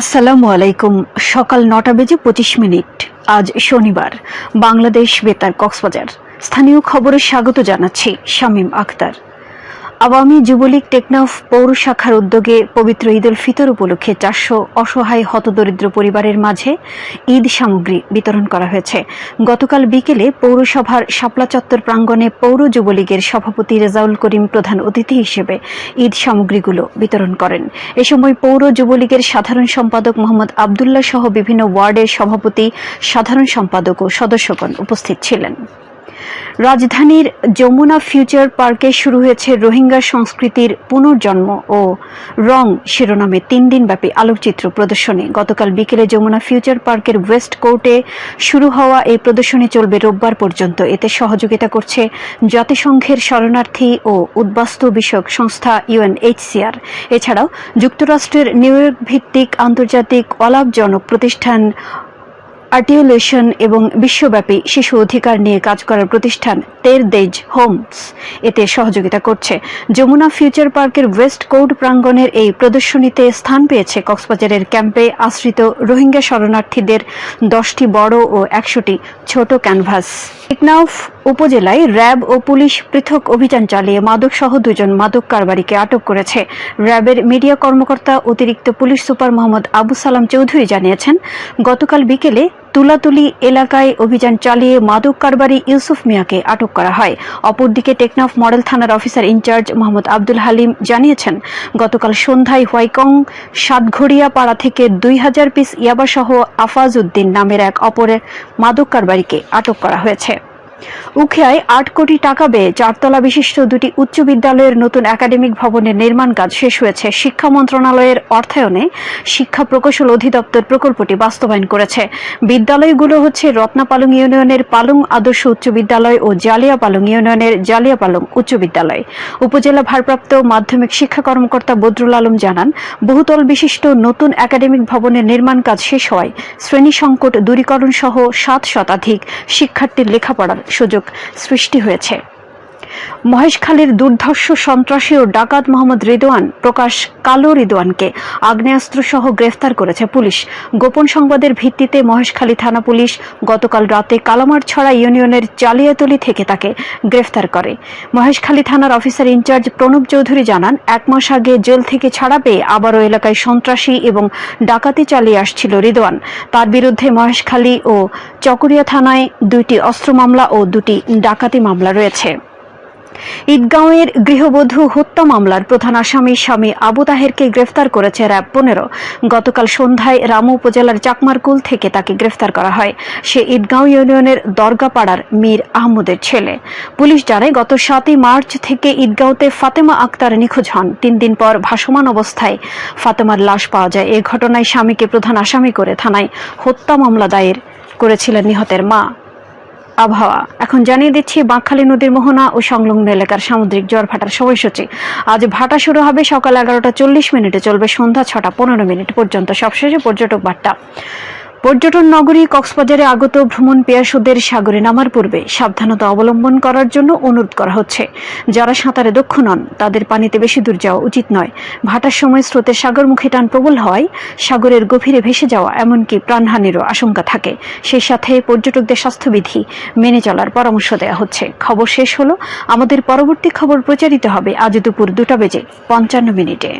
আসসালামু আলাইকুম। সকাল নটা বেজে পঁচিশ মিনিট। আজ শনিবার। বাংলাদেশ বেতার কক্সবাজার। স্থানীয় খবরে স্বাগত জানাচ্ছি শামীম আখতার। আওয়ামী যুবলীগ টেকনাফ পৌর শাখার উদ্যোগে পবিত্র ঈদ উল ফিতর উপলক্ষে চারশো অসহায় হতদরিদ্র পরিবারের মাঝে ঈদ সামগ্রী বিতরণ করা হয়েছে। গতকাল বিকেলে পৌরসভার শাপলা চত্বর প্রাঙ্গণে পৌর যুবলীগের সভাপতি রেজাউল করিম প্রধান অতিথি হিসেবে ঈদ সামগ্রীগুলো বিতরণ করেন। এ সময় পৌর যুবলীগের সাধারণ সম্পাদক মোহাম্মদ আবদুল্লাহ সহ বিভিন্ন ওয়ার্ডের সভাপতি, সাধারণ সম্পাদক ও সদস্যগণ উপস্থিত ছিলেন। রাজধানীর যমুনা ফিউচার পার্কে শুরু হয়েছে রোহিঙ্গা সংস্কৃতির পুনর্জন্ম ও রং শিরোনামে তিন দিনব্যাপী আলোকচিত্র প্রদর্শনী। গতকাল বিকেলে যমুনা ফিউচার পার্কের ওয়েস্ট কোর্টে শুরু হওয়া এই প্রদর্শনী চলবে রোববার পর্যন্ত। এতে সহযোগিতা করছে জাতিসংঘের শরণার্থী ও উদ্বাস্তু বিষয়ক সংস্থা ইউএনএইচসিআর। এছাড়াও যুক্তরাষ্ট্রের নিউ ভিত্তিক আন্তর্জাতিক অলাভজনক প্রতিষ্ঠান আর্টিকুলেশন এবং বিশ্বব্যাপী শিশু অধিকার নিয়ে কাজ করার প্রতিষ্ঠান তের দেজ হোমস। এতে সহযোগিতা করছে। যমুনা ফিউচার পার্কের ওয়েস্ট কোর্ট প্রাঙ্গণের এই প্রদর্শনীতে স্থান পেয়েছে কক্সবাজারের ক্যাম্পে আশ্রিত রোহিঙ্গা শরণার্থীদের দশটি বড় ও একশোটি ছোট ক্যানভাস। টেকনাফ উপজেলায় র্যাব ও পুলিশ পৃথক অভিযান চালিয়ে মাদক সহ দুজন মাদক কারবারিকে আটক করেছে। র্যাবের মিডিয়া কর্মকর্তা অতিরিক্ত পুলিশ সুপার মোহাম্মদ আবু সালাম চৌধুরী জানিয়েছেন, গতকাল বিকেলে তুলাতুলি এলাকায় অভিযান চালিয়ে মাদক কারবারি ইউসুফ মিয়াকে আটক করা হয়। অপরদিকে টেকনাফ মডেল থানার officer in charge Mohammad Abdul Halim জানিয়েছেন, গতকাল সন্ধ্যায় হোয়াইকং সাতঘড়িয়া পাড়া থেকে দুই হাজার পিস ইয়াবাসহ আফাজ উদ্দিন নামের এক অপরের মাদক কারবারিকে আটক করা হয়েছে। উখিয়ায় আট কোটি টাকা ব্যয়ে চারতলা বিশিষ্ট দুটি উচ্চ বিদ্যালয়ের নতুন একাডেমিক ভবনের নির্মাণ কাজ শেষ হয়েছে। শিক্ষা মন্ত্রণালয়ের অর্থায়নে শিক্ষা প্রকৌশল অধিদপ্তর প্রকল্পটি বাস্তবায়ন করেছে। বিদ্যালয়গুলো হচ্ছে রত্নাপালং ইউনিয়নের পালং আদর্শ উচ্চ বিদ্যালয় ও জালিয়া পালং ইউনিয়নের জালিয়া পালং উচ্চ বিদ্যালয়। উপজেলা ভারপ্রাপ্ত মাধ্যমিক শিক্ষা কর্মকর্তা বদরুল আলম জানান, বহুতল বিশিষ্ট নতুন একাডেমিক ভবনের নির্মাণ কাজ শেষ হওয়ায় শ্রেণি সংকট দূরীকরণ সহ সাত শতাধিক শিক্ষার্থীর লেখাপড়ার সুযোগ সৃষ্টি হয়েছে। মহেশখালীর দুর্ধর্ষ সন্ত্রাসী ও ডাকাত মোহাম্মদ রিদওয়ান প্রকাশ কালো রিদওয়ানকে আগ্নেয়াস্ত্র সহ গ্রেফতার করেছে পুলিশ। গোপন সংবাদের ভিত্তিতে মহেশখালী থানা পুলিশ গতকাল রাতে কালামারছড়া ইউনিয়নের চালিয়াতলি থেকে তাকে গ্রেফতার করে। মহেশখালী থানার অফিসার ইনচার্জ প্রণব চৌধুরী জানান, এক মাস আগে জেল থেকে ছাড়া পেয়ে আবারও এলাকায় সন্ত্রাসী এবং ডাকাতি চালিয়ে আসছিল রিদওয়ান। তার বিরুদ্ধে মহেশখালী ও চকরিয়া থানায় দুইটি অস্ত্র মামলা ও দুটি ডাকাতি মামলা রয়েছে। ঈদগাঁওয়ের গৃহবধূ হত্যা মামলার প্রধান আসামি স্বামী আবু তাহেরকে গ্রেফতার করেছে র্যাব পনেরো। গতকাল সন্ধ্যায় রামু উপজেলার চাকমারকুল থেকে তাকে গ্রেফতার করা হয়। সে ঈদগাঁও ইউনিয়নের দরগাপাড়ার মীর আহমদের ছেলে। পুলিশ জানায়, গত সাতই মার্চ থেকে ঈদগাঁওতে ফাতেমা আক্তার নিখোঁজ হন। তিন দিন পর ভাসমান অবস্থায় ফাতেমার লাশ পাওয়া যায়। এ ঘটনায় স্বামীকে প্রধান আসামি করে থানায় হত্যা মামলা দায়ের করেছিলেন নিহতের মা। আবহাওয়া। এখন জানিয়ে দিচ্ছি, বাঁকখালী নদীর মোহনা ও সংলগ্ন এলাকার সামুদ্রিক জ্বর ভাটার সময়সূচি। আজ ভাটা শুরু হবে সকাল এগারোটা চল্লিশ মিনিটে, চলবে সন্ধ্যা ছটা পনেরো মিনিট পর্যন্ত। সবশেষে পর্যটক বার্তা। পর্যটন নগরী কক্সবাজারে আগত ভ্রমণ পেয়াসুদের সাগরে নামার পূর্বে সাবধানতা অবলম্বন করার জন্য অনুরোধ করা হচ্ছে। যারা সাঁতারে দক্ষ নন, তাদের পানিতে বেশি দূর যাওয়া উচিত নয়। ভাটার সময় স্রোতের সাগরমুখী টান প্রবল হওয়ায় সাগরের গভীরে ভেসে যাওয়া এমনকি প্রাণহানিরও আশঙ্কা থাকে। সেই সাথে পর্যটকদের স্বাস্থ্যবিধি মেনে চলার পরামর্শ দেওয়া হচ্ছে। খবর শেষ হলো। আমাদের পরবর্তী খবর প্রচারিত হবে আজ দুপুর দুটা বেজে পঞ্চান্ন মিনিটে।